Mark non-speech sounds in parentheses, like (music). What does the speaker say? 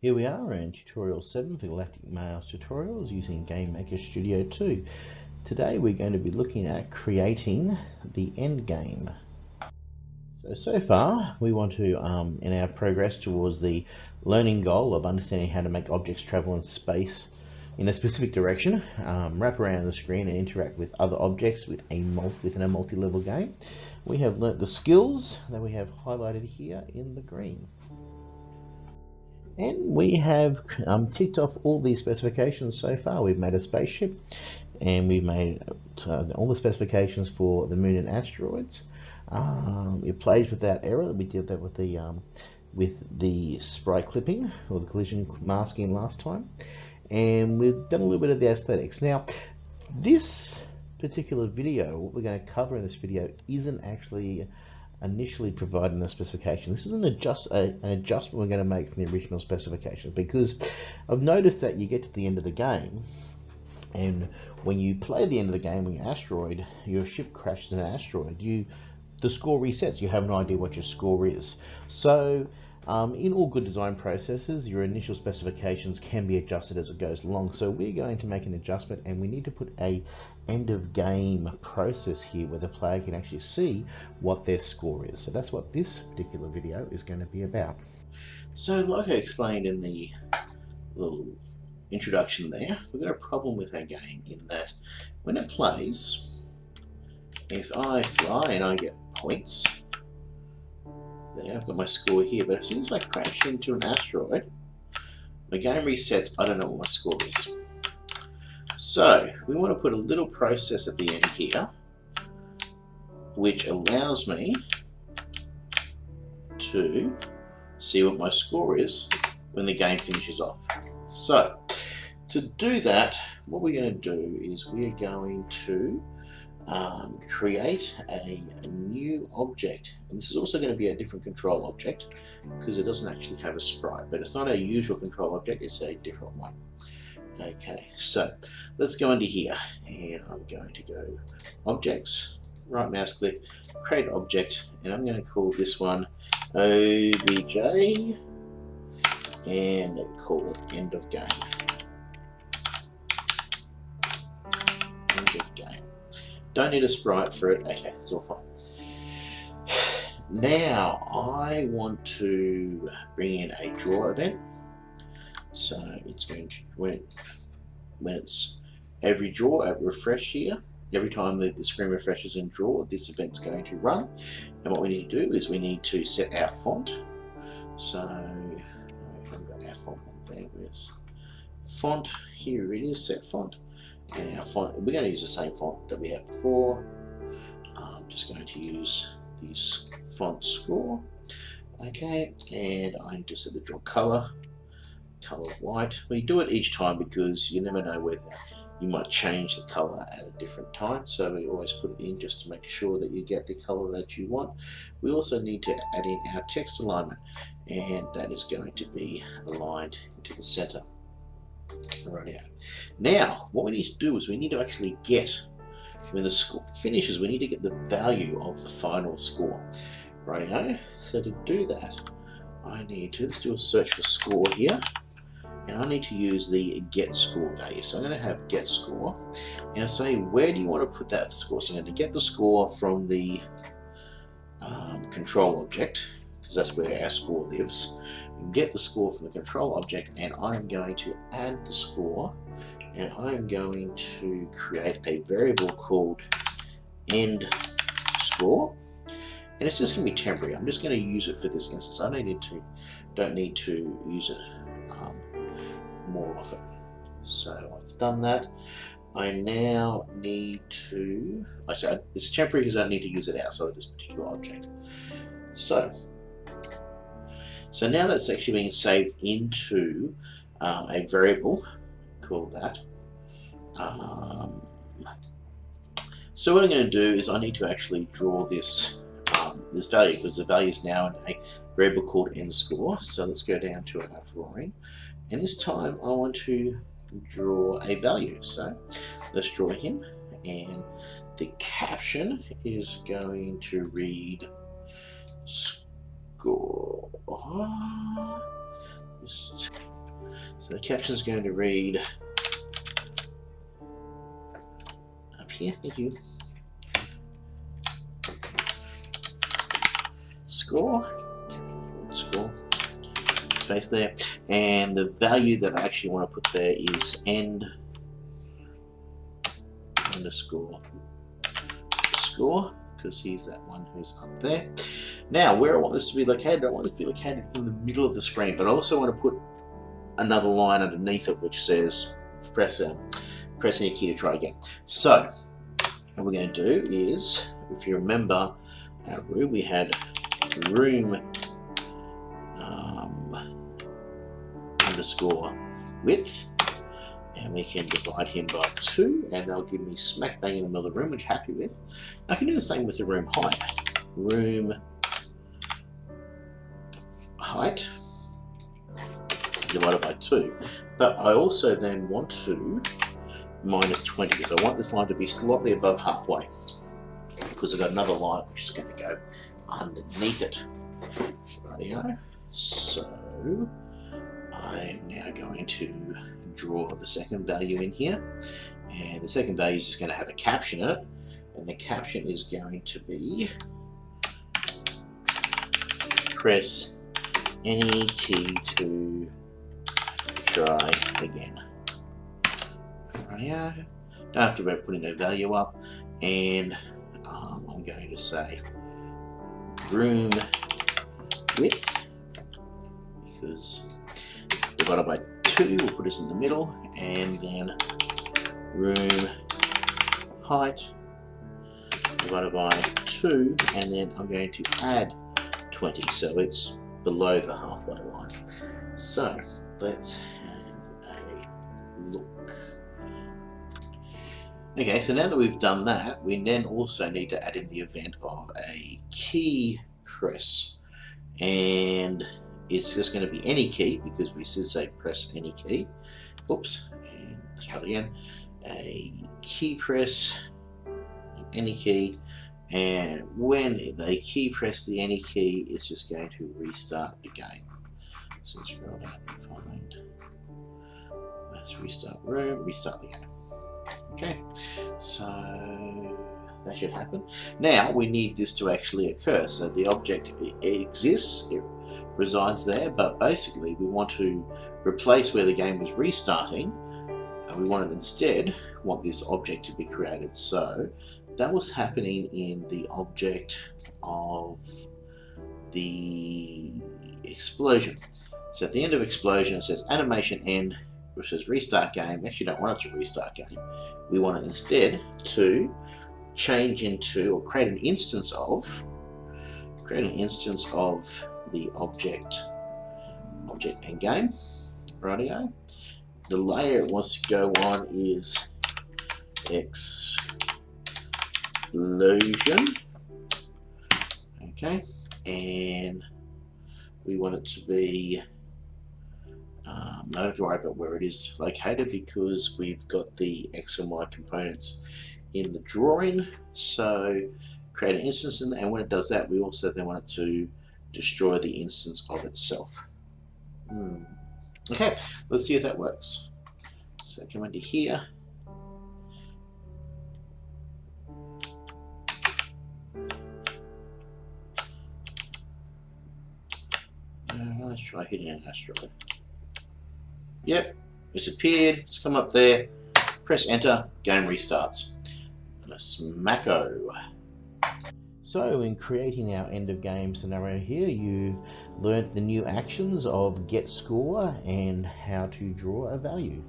Here we are in tutorial 7 for Galactic Mails tutorials using GameMaker Studio 2. Today we're going to be looking at creating the end game. So, so far we want to, um, in our progress towards the learning goal of understanding how to make objects travel in space in a specific direction, um, wrap around the screen and interact with other objects with a within a multi-level game, we have learnt the skills that we have highlighted here in the green. And we have um, ticked off all these specifications so far. We've made a spaceship and we've made uh, all the specifications for the moon and asteroids. Um, it plays with that error. We did that with the um, with the sprite clipping or the collision masking last time. And we've done a little bit of the aesthetics. Now, this particular video, what we're going to cover in this video, isn't actually initially provided in the specification. This is an, adjust, a, an adjustment we're going to make from the original specification because I've noticed that you get to the end of the game and when you play the end of the game when asteroid, your ship crashes an asteroid, you the score resets. You have no idea what your score is. So um, in all good design processes, your initial specifications can be adjusted as it goes along. So we're going to make an adjustment and we need to put a end of game process here where the player can actually see what their score is. So that's what this particular video is going to be about. So like I explained in the little introduction there, we've got a problem with our game in that when it plays, if I fly and I get points, I've got my score here, but as soon as I crash into an asteroid, my game resets. I don't know what my score is. So we want to put a little process at the end here, which allows me to see what my score is when the game finishes off. So to do that, what we're going to do is we're going to um, create a, new object. And this is also going to be a different control object because it doesn't actually have a sprite, but it's not a usual control object, it's a different one. Okay, so let's go into here and I'm going to go objects, right mouse click, create object, and I'm going to call this one OBJ and call it end of game. Don't need a sprite for it. Okay, it's all fine. (sighs) Now, I want to bring in a draw event. So it's going to, when, when it's every draw, at refresh here, every time the, the screen refreshes and draw, this event's going to run. And what we need to do is we need to set our font. So, I've got our font on there. Where's font? Here it is, set font and our font, we're going to use the same font that we had before. I'm just going to use this font score. Okay, and I'm just at the draw color, color white. We do it each time because you never know whether you might change the color at a different time. So we always put it in just to make sure that you get the color that you want. We also need to add in our text alignment and that is going to be aligned into the center right out. Now, what we need to do is we need to actually get, when the score finishes, we need to get the value of the final score. Right So to do that, I need to, let's do a search for score here. And I need to use the get score value. So I'm going to have get score. And I say, where do you want to put that score? So I'm going to get the score from the um, control object, because that's where our score lives get the score from the control object and I'm going to add the score and I'm going to create a variable called end score and it's just going to be temporary. I'm just going to use it for this instance. I don't need to don't need to use it um, more often. So I've done that. I now need to, I said it's temporary because I need to use it outside of this particular object. So so now that's actually being saved into um, a variable called that. Um, so what I'm going to do is I need to actually draw this um, this value because the value is now in a variable called end score. So let's go down to our drawing. And this time I want to draw a value. So let's draw him and the caption is going to read go. Just So the caption is going to read up here, thank you. Score, score, space there, and the value that I actually want to put there is end underscore score because he's that one who's up there. Now, where I want this to be located, I want this to be located in the middle of the screen, but I also want to put another line underneath it which says press, uh, press any key to try again. So, what we're going to do is, if you remember our room, we had room um, underscore width and we can divide him by 2 and they'll give me smack bang in the middle of the room which I'm happy with. I can do the same with the room height. Room height divided by 2 but I also then want to minus 20 because I want this line to be slightly above halfway because I've got another line which is going to go underneath it. So I'm now going to draw the second value in here and the second value is just going to have a caption in it and the caption is going to be press any key to try again. Rightio. Don't have to worry about putting no value up and um, I'm going to say room width because divided by 2 we'll put us in the middle and then room height divided by 2 and then I'm going to add 20 so it's below the halfway line. So let's have a look. Okay, so now that we've done that, we then also need to add in the event of a key press. And it's just going to be any key because we should say press any key. Oops, and let's try again. A key press, any key, and when they key press the any key, it's just going to restart the game. So let's scroll down and find. Let's restart room, restart the game. Okay, so that should happen. Now we need this to actually occur. So the object exists, it resides there, but basically we want to replace where the game was restarting, and we wanted instead want this object to be created. So that was happening in the object of the explosion. So at the end of explosion it says animation end, which says restart game. Actually don't want it to restart game. We want it instead to change into or create an instance of create an instance of the object object and game radio the layer it wants to go on is explosion okay and we want it to be um, to worry about where it is located because we've got the X and Y components in the drawing so create an instance in and when it does that we also then want it to destroy the instance of itself. Hmm. Okay, let's see if that works. So come into here. Uh, let's try hitting an asteroid. Yep, it's appeared, it's come up there. Press enter, game restarts. And a smacko. So in creating our end of game scenario here, you've learned the new actions of get score and how to draw a value.